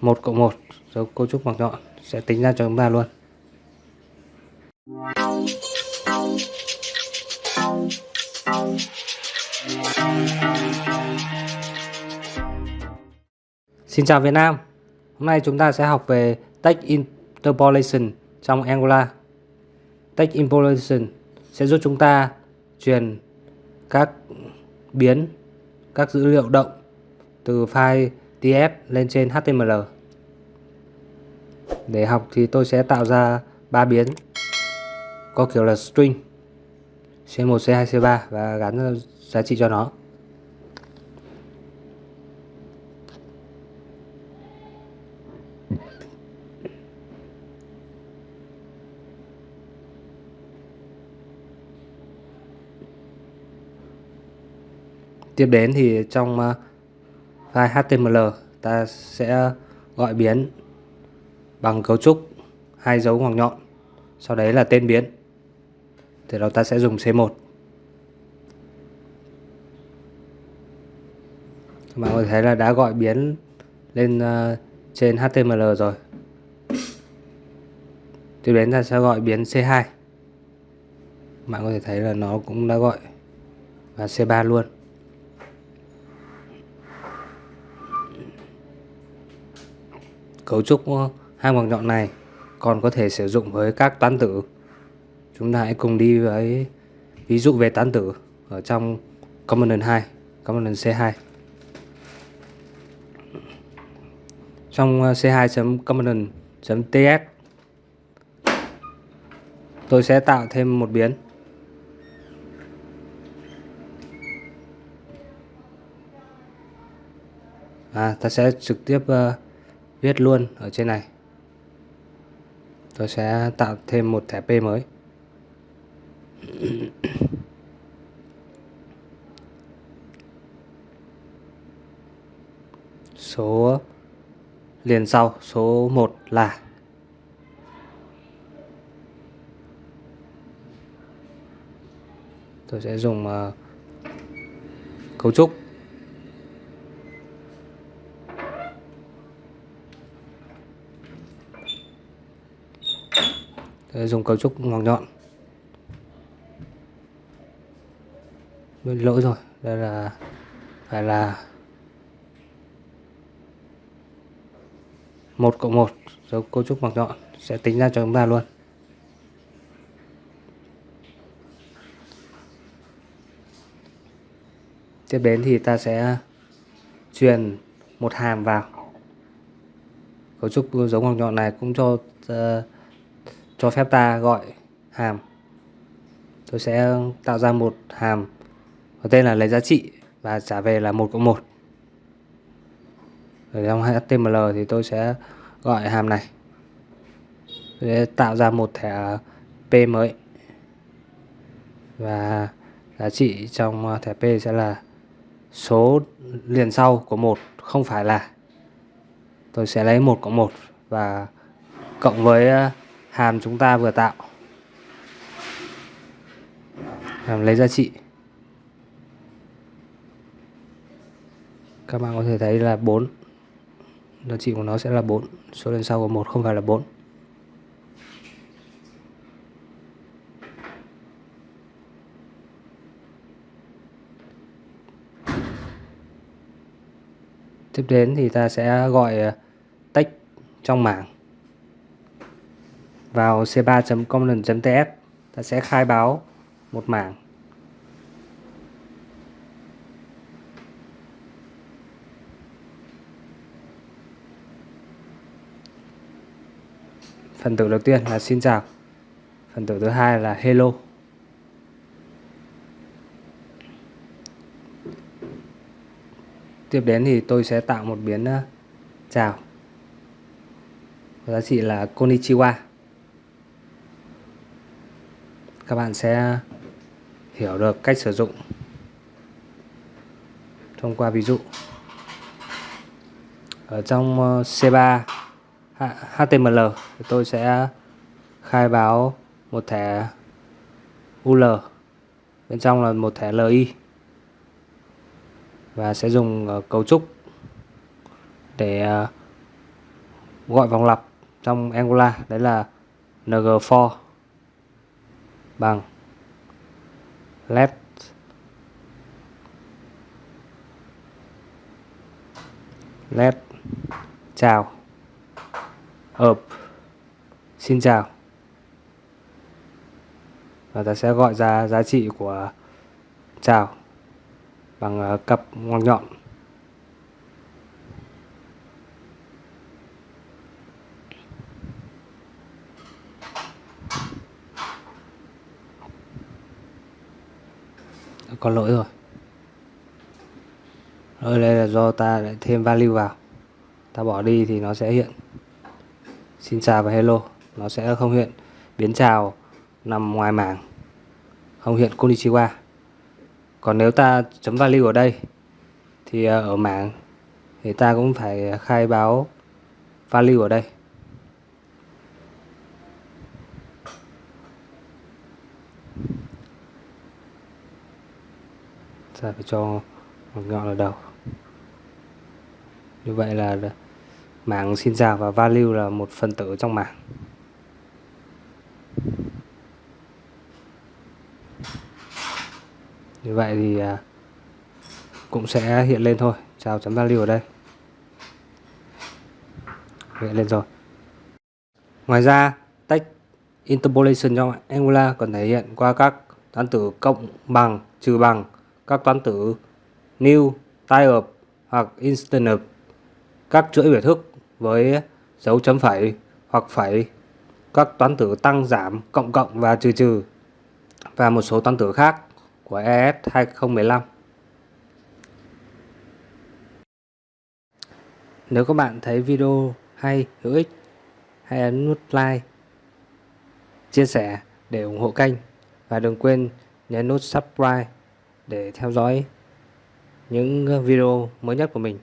1 cộng 1 dấu cấu trúc ngoặc nhọn, sẽ tính ra cho chúng ta luôn. Xin chào Việt Nam. Hôm nay chúng ta sẽ học về text interpolation trong Angular. Text interpolation sẽ giúp chúng ta truyền các biến, các dữ liệu động từ file TF lên trên HTML. Để học thì tôi sẽ tạo ra ba biến có kiểu là string C1, C2, C3 và gắn giá trị cho nó. Tiếp đến thì trong uh, file HTML ta sẽ gọi biến bằng cấu trúc hai dấu ngoặc nhọn sau đấy là tên biến. Từ đó ta sẽ dùng C1 các bạn có thể thấy là đã gọi biến lên uh, trên HTML rồi. Tiếp đến ta sẽ gọi biến C2 bạn có thể thấy là nó cũng đã gọi và C3 luôn. Cấu trúc ờ, hai ngoặc nhọn này còn có thể sử dụng với các toán tử. Chúng ta hãy cùng đi với ví dụ về toán tử ở trong component 2, component C2. Trong ờ, c2.component.ts tôi sẽ tạo thêm một biến à, ta sẽ trực tiếp uh, viết luôn ở trên này. Tôi sẽ tạo thêm một thẻ P mới. Số liền sau số 1 là tôi sẽ dùng uh, cấu trúc. Dùng cấu trúc ngoặc nhọn. Lỗi rồi đây là phải là một cộng một dấu cấu trúc ngoặc nhọn sẽ tính ra cho chúng ta luôn. Tiếp đến thì ta sẽ truyền một hàm vào. Cấu trúc dấu ngoặc nhọn này cũng cho uh, cho phép ta gọi hàm. Tôi sẽ tạo ra một hàm, có tên là lấy giá trị và trả về là một cộng một. Ở trong HTML thì tôi sẽ gọi hàm này. Tôi sẽ tạo ra một thẻ P mới. Và giá trị trong thẻ P sẽ là số liền sau của một, không phải là. Tôi sẽ lấy một cộng một và cộng với hàm chúng ta vừa tạo. Hàm lấy giá trị. Các bạn có thể thấy là 4 giá trị của nó sẽ là 4 số lần sau của một, không phải là 4 tiếp đến thì ta sẽ gọi ờ, tách trong mảng vào c3.component.ts ta sẽ khai báo một mảng. Phần tử đầu tiên là xin chào. Phần tử thứ hai là hello. Tiếp đến thì tôi sẽ tạo một biến ờ, chào. Giá trị là konnichiwa các bạn sẽ hiểu được cách sử dụng thông qua ví dụ. Ở trong ờ, C3 HTML thì tôi sẽ khai báo một thẻ UL bên trong là một thẻ LI và sẽ dùng ờ, cấu trúc để ờ, gọi vòng lặp trong Angular. Đấy là ng4 bằng let let chào. Up. Xin chào. Và ta sẽ gọi ra giá trị của chào bằng ờ, cặp ngoặc nhọn. Có lỗi rồi. Lỗi đây là do ta lại thêm value vào. Ta bỏ đi thì nó sẽ hiện. Xin chào và hello. Nó sẽ không hiện. Biến chào nằm ngoài mảng. Không hiện konnichiwa. Còn nếu ta chấm value ở đây, thì ờ, ở mảng, thì ta cũng phải khai báo value ở đây. Ta phải cho một ngọn ở đầu. Như vậy là mảng xin chào và value là một phần tử trong mảng như vậy thì à, cũng sẽ hiện lên thôi. Chào chấm value ở đây. Hiện lên rồi. Ngoài ra, tách interpolation trong Angular còn thể hiện qua các toán tử cộng bằng, trừ bằng các toán tử new type of hoặc instant of, các chuỗi biểu thức với dấu chấm phẩy hoặc phẩy. Các toán tử tăng giảm cộng cộng và trừ trừ. Và một số toán tử khác của ES 2015 Nếu các bạn thấy video hay, hữu ích, hãy ấn nút like, chia sẻ để ủng hộ kênh. Và đừng quên nhấn nút subscribe để theo dõi những video mới nhất của mình.